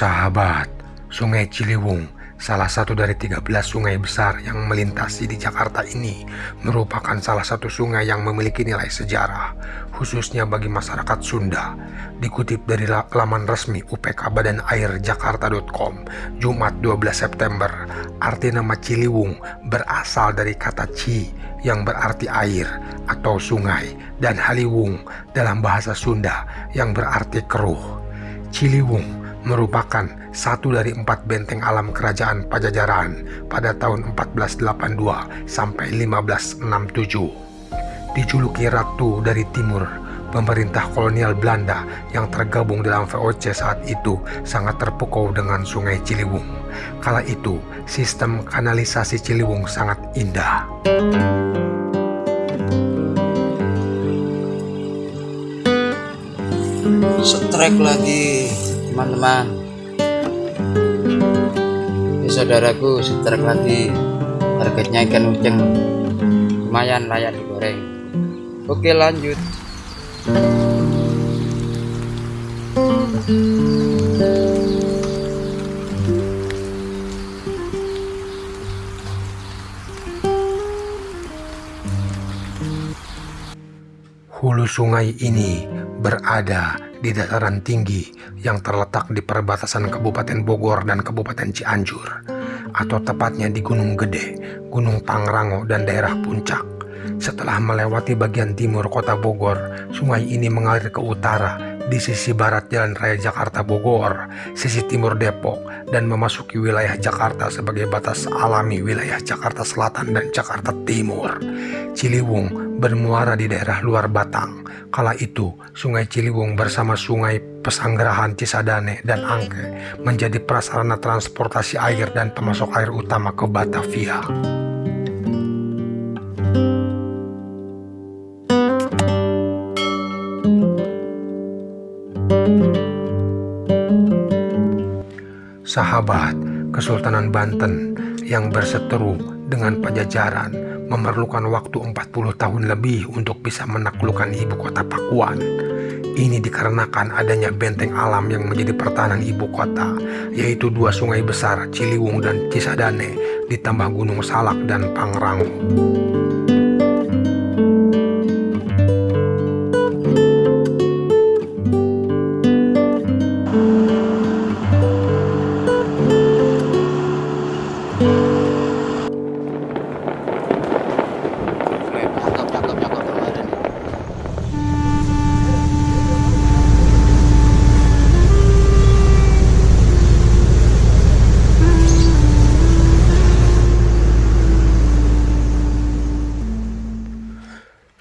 Sahabat, Sungai Ciliwung, salah satu dari 13 sungai besar yang melintasi di Jakarta ini, merupakan salah satu sungai yang memiliki nilai sejarah, khususnya bagi masyarakat Sunda. Dikutip dari laman resmi UPK Badan Air Jakarta.com, Jumat 12 September, arti nama Ciliwung berasal dari kata Ci yang berarti air atau sungai dan Haliwung dalam bahasa Sunda yang berarti keruh. Ciliwung merupakan satu dari empat benteng alam kerajaan Pajajaran pada tahun 1482 sampai 1567. Dijuluki Ratu dari Timur, pemerintah kolonial Belanda yang tergabung dalam VOC saat itu sangat terpukau dengan sungai Ciliwung. Kala itu, sistem kanalisasi Ciliwung sangat indah. Strike lagi teman-teman. Ini saudaraku strike lagi. Targetnya ikan uceng. Lumayan layak digoreng. Oke lanjut. Hulu sungai ini berada di dataran tinggi yang terletak di perbatasan Kabupaten Bogor dan Kabupaten Cianjur, atau tepatnya di Gunung Gede, Gunung Pangrango, dan daerah Puncak. Setelah melewati bagian timur kota Bogor, sungai ini mengalir ke utara di sisi barat Jalan Raya Jakarta Bogor, sisi timur Depok, dan memasuki wilayah Jakarta sebagai batas alami wilayah Jakarta Selatan dan Jakarta Timur. Ciliwung bermuara di daerah luar Batang. Kala itu, Sungai Ciliwung bersama Sungai Pesanggerahan Cisadane dan Angke menjadi prasarana transportasi air dan pemasok air utama ke Batavia. Sahabat Kesultanan Banten yang berseteru dengan Pajajaran memerlukan waktu 40 tahun lebih untuk bisa menaklukkan ibu kota Pakuan. Ini dikarenakan adanya benteng alam yang menjadi pertahanan ibu kota, yaitu dua sungai besar Ciliwung dan Cisadane, ditambah Gunung Salak dan Pangrango.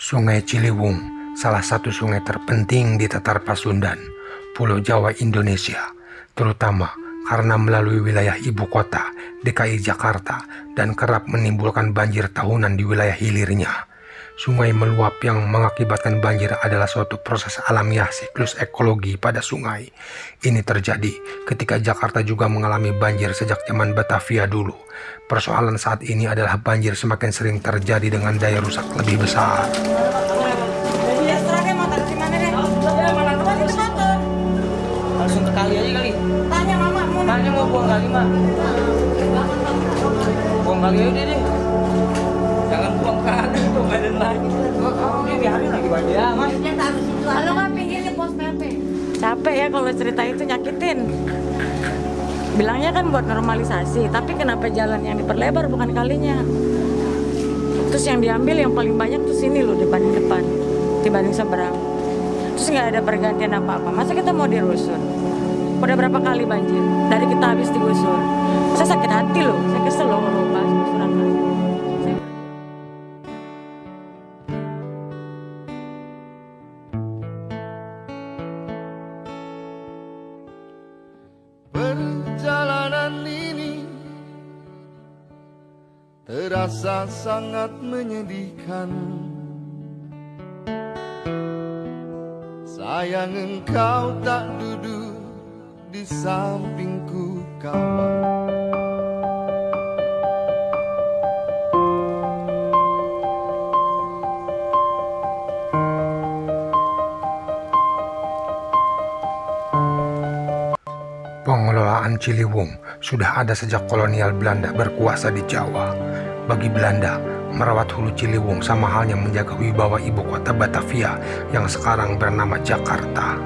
Sungai Ciliwung, salah satu sungai terpenting di Tatar Pasundan, Pulau Jawa Indonesia, terutama karena melalui wilayah ibu kota, DKI Jakarta, dan kerap menimbulkan banjir tahunan di wilayah hilirnya. Sungai meluap yang mengakibatkan banjir adalah suatu proses alamiah siklus ekologi pada sungai. Ini terjadi ketika Jakarta juga mengalami banjir sejak zaman Batavia dulu. Persoalan saat ini adalah banjir semakin sering terjadi dengan daya rusak lebih besar. langsung ke kali aja kali Tanya mama mau tanya mau buang kali mah buang kali aja deh kalau cerita itu nyakitin. Bilangnya kan buat normalisasi, tapi kenapa jalan yang diperlebar bukan kalinya? Terus yang diambil yang paling banyak tuh sini loh dibanding depan, dibanding seberang. Terus nggak ada pergantian apa-apa. Masa kita mau dirusun? Udah berapa kali banjir? Dari kita habis digusur. Saya sakit hati loh, saya kesel loh kalau. Terasa sangat menyedihkan. Sayang engkau tak duduk di sampingku kawan. Pengelolaan Ciliwung sudah ada sejak kolonial Belanda berkuasa di Jawa. Bagi Belanda, merawat hulu Ciliwung sama halnya menjaga wibawa ibu kota Batavia yang sekarang bernama Jakarta.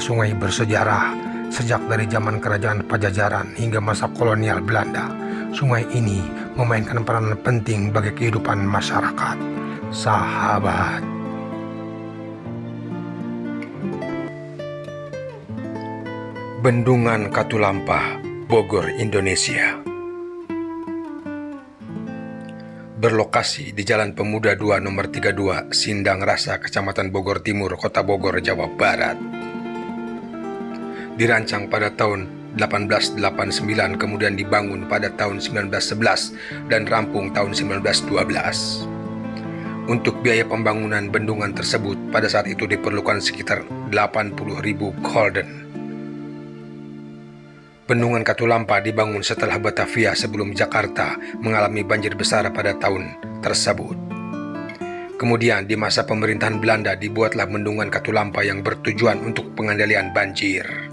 Sungai bersejarah sejak dari zaman kerajaan Pajajaran hingga masa kolonial Belanda. Sungai ini memainkan peran penting bagi kehidupan masyarakat. Sahabat, Bendungan Katulampa, Bogor, Indonesia. Berlokasi di Jalan Pemuda 2 nomor 32, Sindang Rasa, Kecamatan Bogor Timur, Kota Bogor, Jawa Barat. Dirancang pada tahun 1889 kemudian dibangun pada tahun 1911 dan rampung tahun 1912. Untuk biaya pembangunan bendungan tersebut pada saat itu diperlukan sekitar 80.000 golden. Bendungan Katulampa dibangun setelah Batavia sebelum Jakarta mengalami banjir besar pada tahun tersebut. Kemudian di masa pemerintahan Belanda dibuatlah Bendungan Katulampa yang bertujuan untuk pengendalian banjir.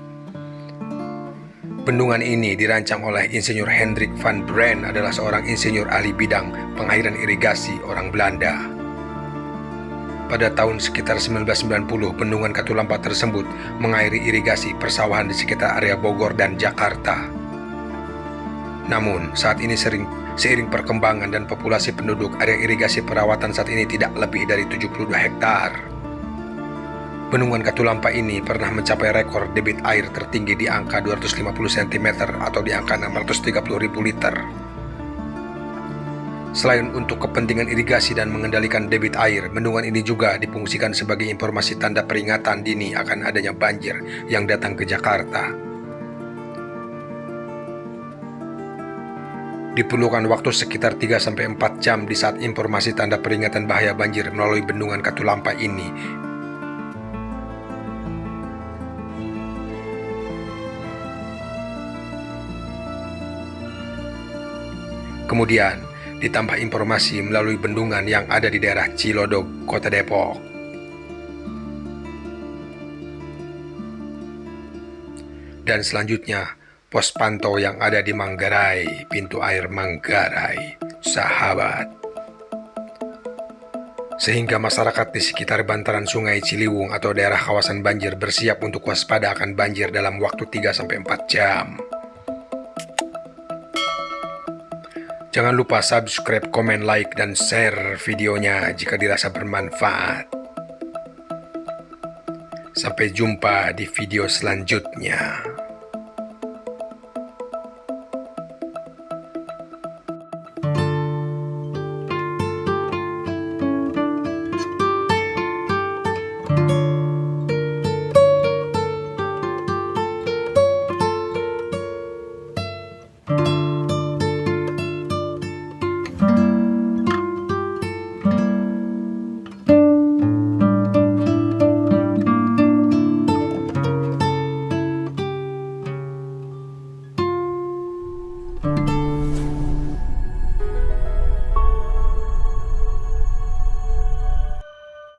Bendungan ini dirancang oleh Insinyur Hendrik van Brand adalah seorang insinyur ahli bidang pengairan irigasi orang Belanda. Pada tahun sekitar 1990, bendungan Katulampa tersebut mengairi irigasi persawahan di sekitar area Bogor dan Jakarta. Namun, saat ini sering seiring perkembangan dan populasi penduduk, area irigasi perawatan saat ini tidak lebih dari 72 hektar. Bendungan Katulampa ini pernah mencapai rekor debit air tertinggi di angka 250 cm atau di angka 630.000 liter. Selain untuk kepentingan irigasi dan mengendalikan debit air, bendungan ini juga difungsikan sebagai informasi tanda peringatan dini akan adanya banjir yang datang ke Jakarta. Diperlukan waktu sekitar 3-4 jam di saat informasi tanda peringatan bahaya banjir melalui bendungan Katulampa ini Kemudian, ditambah informasi melalui bendungan yang ada di daerah Cilodok, Kota Depok. Dan selanjutnya, pos pantau yang ada di Manggarai, pintu air Manggarai, sahabat. Sehingga masyarakat di sekitar bantaran sungai Ciliwung atau daerah kawasan banjir bersiap untuk waspada akan banjir dalam waktu 3-4 jam. Jangan lupa subscribe, komen, like, dan share videonya jika dirasa bermanfaat. Sampai jumpa di video selanjutnya.